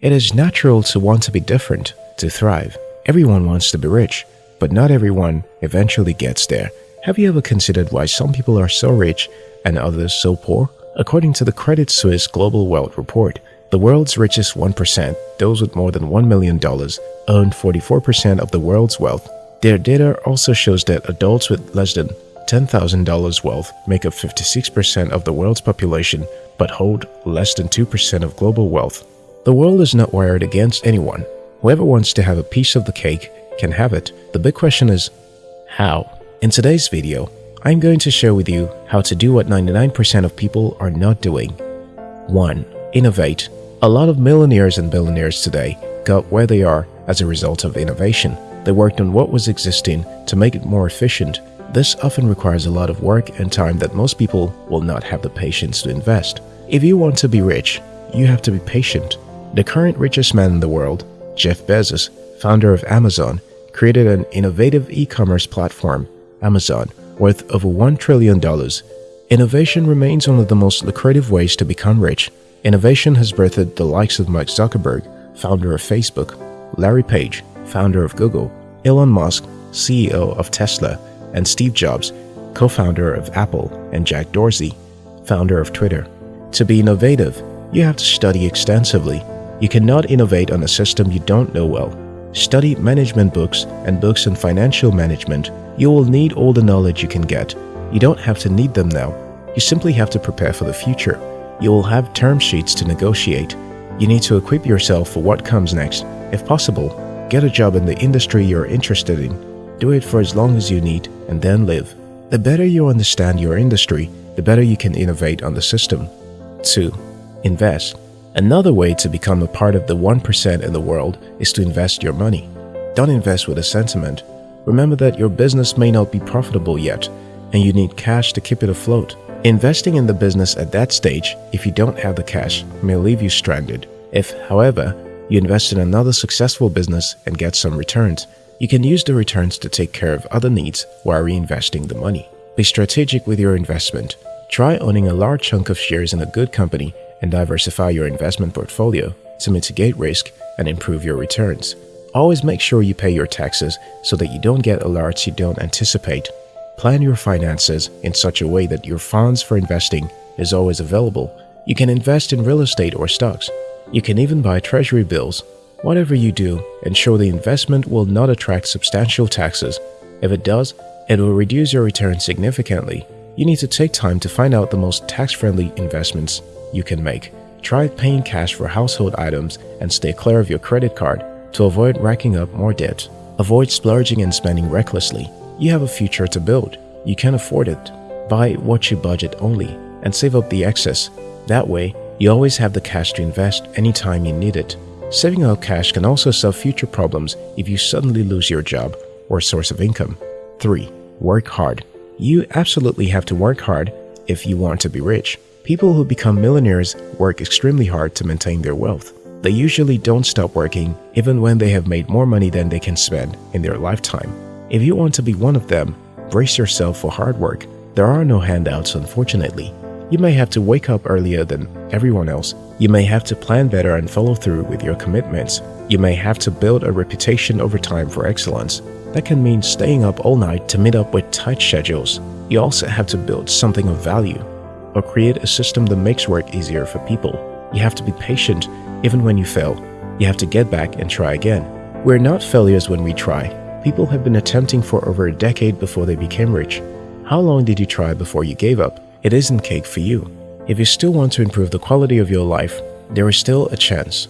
It is natural to want to be different, to thrive. Everyone wants to be rich, but not everyone eventually gets there. Have you ever considered why some people are so rich and others so poor? According to the Credit Suisse Global Wealth Report, the world's richest 1%, those with more than $1 million, own 44% of the world's wealth. Their data also shows that adults with less than $10,000 wealth make up 56% of the world's population but hold less than 2% of global wealth. The world is not wired against anyone. Whoever wants to have a piece of the cake can have it. The big question is, how? In today's video, I'm going to share with you how to do what 99% of people are not doing. 1. Innovate. A lot of millionaires and billionaires today got where they are as a result of innovation. They worked on what was existing to make it more efficient. This often requires a lot of work and time that most people will not have the patience to invest. If you want to be rich, you have to be patient. The current richest man in the world, Jeff Bezos, founder of Amazon, created an innovative e-commerce platform, Amazon, worth over $1 trillion. Innovation remains one of the most lucrative ways to become rich. Innovation has birthed the likes of Mark Zuckerberg, founder of Facebook, Larry Page, founder of Google, Elon Musk, CEO of Tesla, and Steve Jobs, co-founder of Apple, and Jack Dorsey, founder of Twitter. To be innovative, you have to study extensively you cannot innovate on a system you don't know well. Study management books and books on financial management. You will need all the knowledge you can get. You don't have to need them now. You simply have to prepare for the future. You will have term sheets to negotiate. You need to equip yourself for what comes next. If possible, get a job in the industry you're interested in. Do it for as long as you need and then live. The better you understand your industry, the better you can innovate on the system. 2. Invest. Another way to become a part of the 1% in the world is to invest your money. Don't invest with a sentiment. Remember that your business may not be profitable yet, and you need cash to keep it afloat. Investing in the business at that stage, if you don't have the cash, may leave you stranded. If, however, you invest in another successful business and get some returns, you can use the returns to take care of other needs while reinvesting the money. Be strategic with your investment. Try owning a large chunk of shares in a good company and diversify your investment portfolio to mitigate risk and improve your returns. Always make sure you pay your taxes so that you don't get alerts you don't anticipate. Plan your finances in such a way that your funds for investing is always available. You can invest in real estate or stocks. You can even buy treasury bills. Whatever you do, ensure the investment will not attract substantial taxes. If it does, it will reduce your return significantly. You need to take time to find out the most tax-friendly investments you can make. Try paying cash for household items and stay clear of your credit card to avoid racking up more debt. Avoid splurging and spending recklessly. You have a future to build. You can afford it. Buy what you budget only and save up the excess. That way, you always have the cash to invest anytime you need it. Saving up cash can also solve future problems if you suddenly lose your job or source of income. 3. Work hard. You absolutely have to work hard if you want to be rich. People who become millionaires work extremely hard to maintain their wealth. They usually don't stop working even when they have made more money than they can spend in their lifetime. If you want to be one of them, brace yourself for hard work. There are no handouts unfortunately. You may have to wake up earlier than everyone else. You may have to plan better and follow through with your commitments. You may have to build a reputation over time for excellence. That can mean staying up all night to meet up with tight schedules. You also have to build something of value or create a system that makes work easier for people. You have to be patient even when you fail. You have to get back and try again. We're not failures when we try. People have been attempting for over a decade before they became rich. How long did you try before you gave up? It isn't cake for you. If you still want to improve the quality of your life, there is still a chance.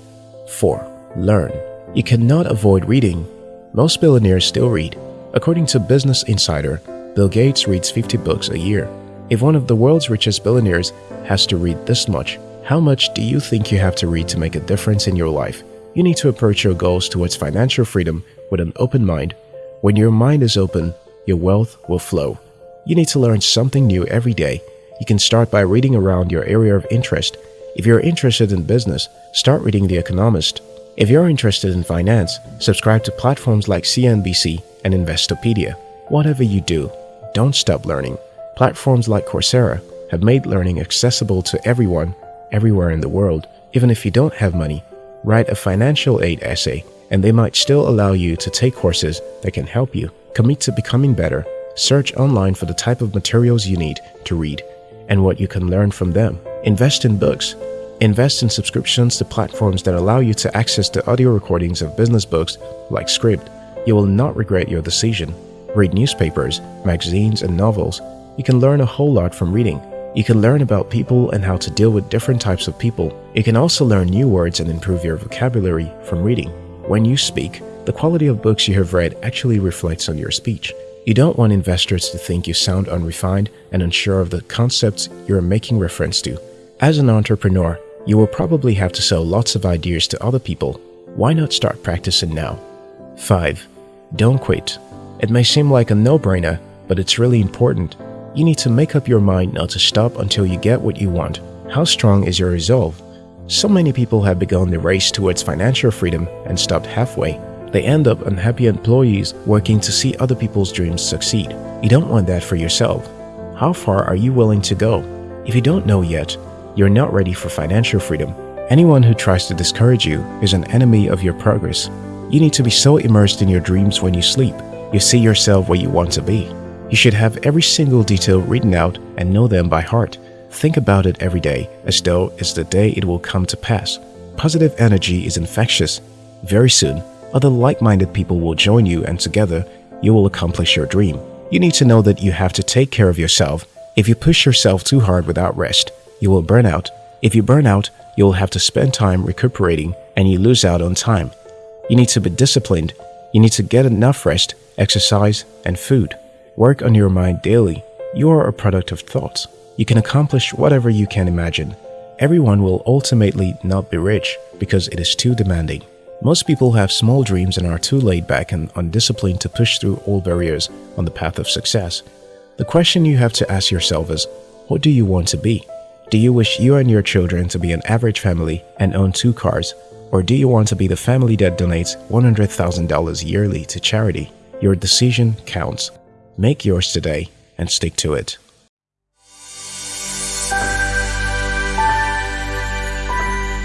4. Learn. You cannot avoid reading. Most billionaires still read. According to Business Insider, Bill Gates reads 50 books a year. If one of the world's richest billionaires has to read this much, how much do you think you have to read to make a difference in your life? You need to approach your goals towards financial freedom with an open mind. When your mind is open, your wealth will flow. You need to learn something new every day. You can start by reading around your area of interest. If you're interested in business, start reading The Economist. If you're interested in finance, subscribe to platforms like CNBC and Investopedia. Whatever you do, don't stop learning. Platforms like Coursera have made learning accessible to everyone, everywhere in the world. Even if you don't have money, Write a financial aid essay, and they might still allow you to take courses that can help you. Commit to becoming better. Search online for the type of materials you need to read and what you can learn from them. Invest in books. Invest in subscriptions to platforms that allow you to access the audio recordings of business books like Scribd. You will not regret your decision. Read newspapers, magazines, and novels. You can learn a whole lot from reading. You can learn about people and how to deal with different types of people. You can also learn new words and improve your vocabulary from reading. When you speak, the quality of books you have read actually reflects on your speech. You don't want investors to think you sound unrefined and unsure of the concepts you're making reference to. As an entrepreneur, you will probably have to sell lots of ideas to other people. Why not start practicing now? 5. Don't quit. It may seem like a no-brainer, but it's really important. You need to make up your mind not to stop until you get what you want. How strong is your resolve? So many people have begun the race towards financial freedom and stopped halfway. They end up unhappy employees working to see other people's dreams succeed. You don't want that for yourself. How far are you willing to go? If you don't know yet, you're not ready for financial freedom. Anyone who tries to discourage you is an enemy of your progress. You need to be so immersed in your dreams when you sleep, you see yourself where you want to be. You should have every single detail written out and know them by heart. Think about it every day as though it's the day it will come to pass. Positive energy is infectious. Very soon, other like-minded people will join you and together, you will accomplish your dream. You need to know that you have to take care of yourself. If you push yourself too hard without rest, you will burn out. If you burn out, you will have to spend time recuperating and you lose out on time. You need to be disciplined. You need to get enough rest, exercise, and food. Work on your mind daily. You are a product of thoughts. You can accomplish whatever you can imagine. Everyone will ultimately not be rich because it is too demanding. Most people have small dreams and are too laid back and undisciplined to push through all barriers on the path of success. The question you have to ask yourself is, what do you want to be? Do you wish you and your children to be an average family and own two cars? Or do you want to be the family that donates $100,000 yearly to charity? Your decision counts. Make yours today and stick to it.